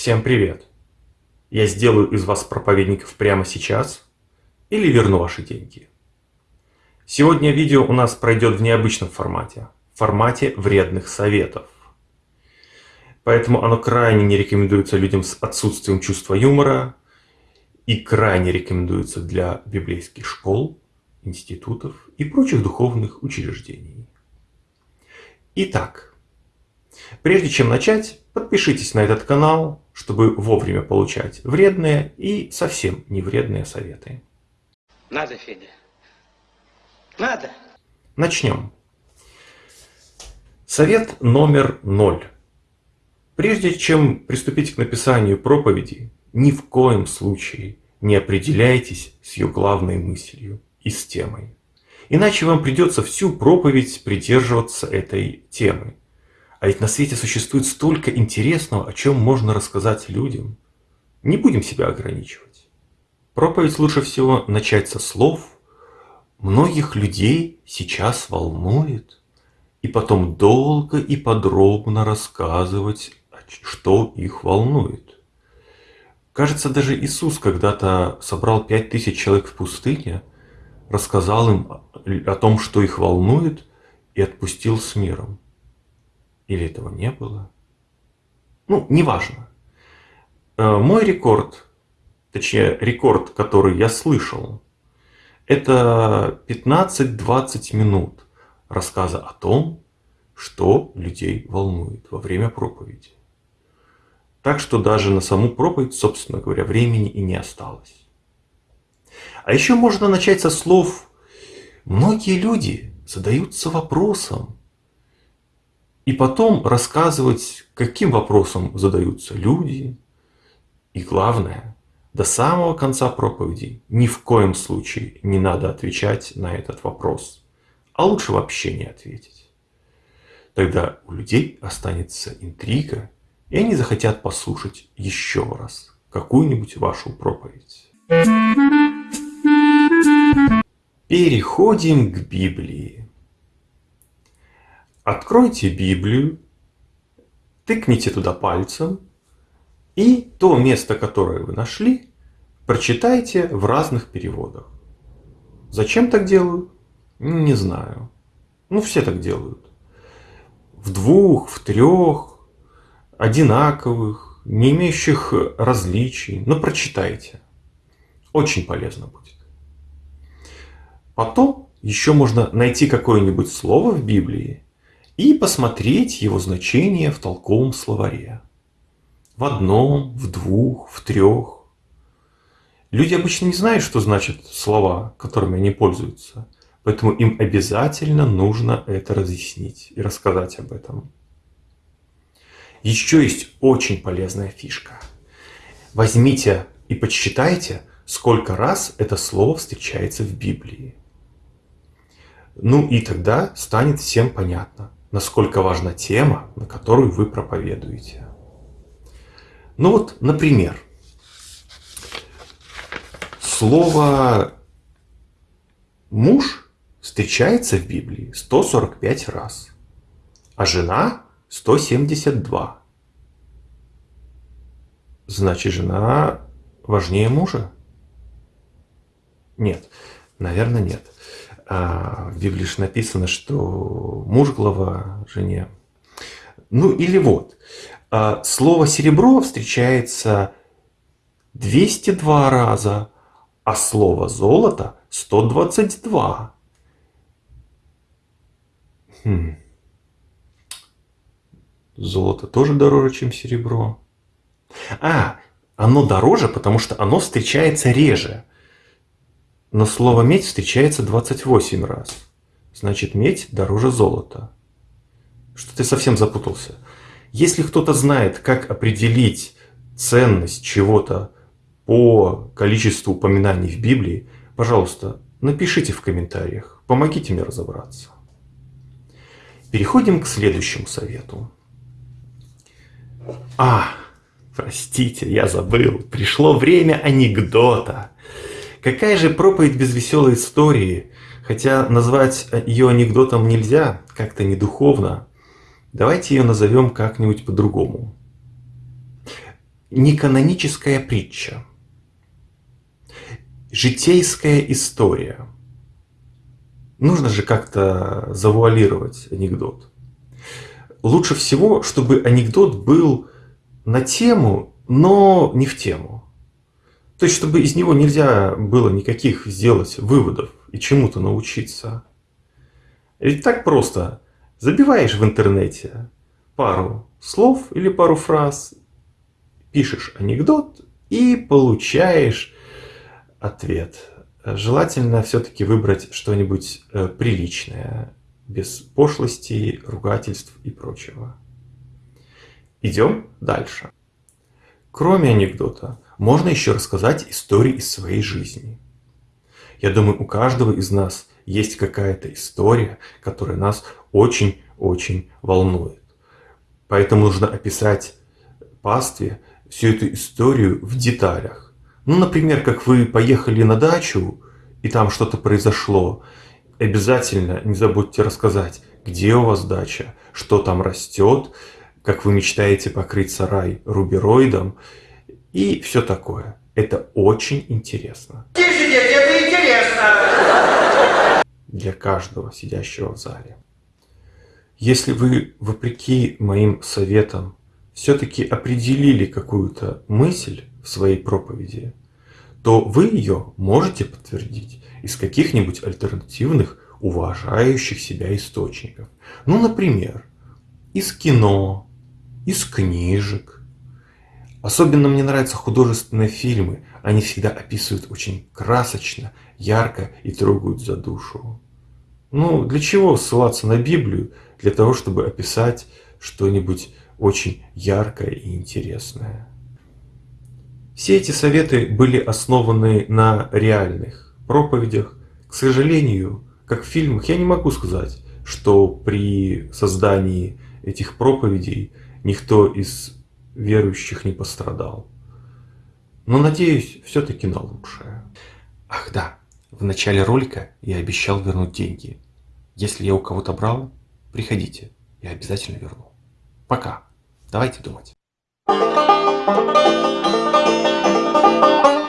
Всем привет! Я сделаю из вас проповедников прямо сейчас или верну ваши деньги. Сегодня видео у нас пройдет в необычном формате, в формате вредных советов. Поэтому оно крайне не рекомендуется людям с отсутствием чувства юмора и крайне рекомендуется для библейских школ, институтов и прочих духовных учреждений. Итак, прежде чем начать, подпишитесь на этот канал, чтобы вовремя получать вредные и совсем не вредные советы. Надо, Федя. Надо. Начнем. Совет номер ноль. Прежде чем приступить к написанию проповеди, ни в коем случае не определяйтесь с ее главной мыслью и с темой. Иначе вам придется всю проповедь придерживаться этой темы. А ведь на свете существует столько интересного, о чем можно рассказать людям. Не будем себя ограничивать. Проповедь лучше всего начать со слов «Многих людей сейчас волнует» и потом долго и подробно рассказывать, что их волнует. Кажется, даже Иисус когда-то собрал пять тысяч человек в пустыне, рассказал им о том, что их волнует, и отпустил с миром. Или этого не было? Ну, неважно. Э, мой рекорд, точнее рекорд, который я слышал, это 15-20 минут рассказа о том, что людей волнует во время проповеди. Так что даже на саму проповедь, собственно говоря, времени и не осталось. А еще можно начать со слов «Многие люди задаются вопросом». И потом рассказывать, каким вопросом задаются люди. И главное, до самого конца проповеди ни в коем случае не надо отвечать на этот вопрос. А лучше вообще не ответить. Тогда у людей останется интрига и они захотят послушать еще раз какую-нибудь вашу проповедь. Переходим к Библии. Откройте Библию, тыкните туда пальцем, и то место, которое вы нашли, прочитайте в разных переводах. Зачем так делают? Не знаю. Ну, все так делают. В двух, в трех, одинаковых, не имеющих различий, но прочитайте. Очень полезно будет. Потом еще можно найти какое-нибудь слово в Библии и посмотреть его значение в толковом словаре. В одном, в двух, в трех. Люди обычно не знают, что значат слова, которыми они пользуются. Поэтому им обязательно нужно это разъяснить и рассказать об этом. Еще есть очень полезная фишка. Возьмите и подсчитайте, сколько раз это слово встречается в Библии. Ну и тогда станет всем понятно, насколько важна тема, на которую вы проповедуете. Ну вот, например, слово «муж» встречается в Библии 145 раз, а «жена» 172. Значит, жена важнее мужа? Нет, наверное, нет. В Библии же написано, что муж глава жене. Ну или вот, а, слово серебро встречается 202 раза, а слово золото 122. Хм. Золото тоже дороже, чем серебро. А, оно дороже, потому что оно встречается реже. Но слово медь встречается 28 раз. Значит, медь дороже золота. Что ты совсем запутался. Если кто-то знает, как определить ценность чего-то по количеству упоминаний в Библии, пожалуйста, напишите в комментариях. Помогите мне разобраться. Переходим к следующему совету. А, простите, я забыл. Пришло время анекдота. Какая же проповедь без веселой истории? Хотя назвать ее анекдотом нельзя, как-то недуховно. Давайте ее назовем как-нибудь по-другому. не каноническая притча, житейская история. Нужно же как-то завуалировать анекдот. Лучше всего, чтобы анекдот был на тему, но не в тему. То есть, чтобы из него нельзя было никаких сделать выводов и чему-то научиться. Ведь так просто. Забиваешь в интернете пару слов или пару фраз, пишешь анекдот и получаешь ответ. Желательно все-таки выбрать что-нибудь э, приличное, без пошлости, ругательств и прочего. Идем дальше. Кроме анекдота, можно еще рассказать истории из своей жизни. Я думаю, у каждого из нас есть какая-то история, которая нас очень-очень волнует. Поэтому нужно описать пастве всю эту историю в деталях. Ну, например, как вы поехали на дачу, и там что-то произошло. Обязательно не забудьте рассказать, где у вас дача, что там растет, как вы мечтаете покрыть сарай рубероидом и все такое. Это очень интересно. Тише, дети, это интересно. Для каждого сидящего в зале. Если вы, вопреки моим советам, все-таки определили какую-то мысль в своей проповеди, то вы ее можете подтвердить из каких-нибудь альтернативных, уважающих себя источников. Ну, например, из кино, из книжек. Особенно мне нравятся художественные фильмы. Они всегда описывают очень красочно, ярко и трогают за душу. Ну, для чего ссылаться на Библию? Для того, чтобы описать что-нибудь очень яркое и интересное. Все эти советы были основаны на реальных проповедях. К сожалению, как в фильмах, я не могу сказать, что при создании этих проповедей никто из верующих не пострадал. Но надеюсь все-таки на лучшее. Ах да, в начале ролика я обещал вернуть деньги. Если я у кого-то брал, приходите, я обязательно верну. Пока. Давайте думать.